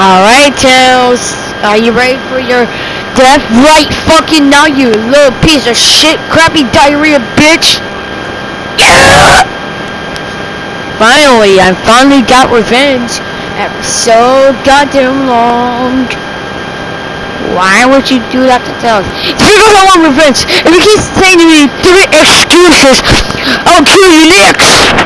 Alright, Tails. Are you ready for your death? Right fucking now, you little piece of shit, crappy diarrhea bitch. Yeah! Finally, I finally got revenge after so goddamn long. Why would you do that to Tails? You don't want revenge. If you keep saying to me three excuses, I'll kill you next.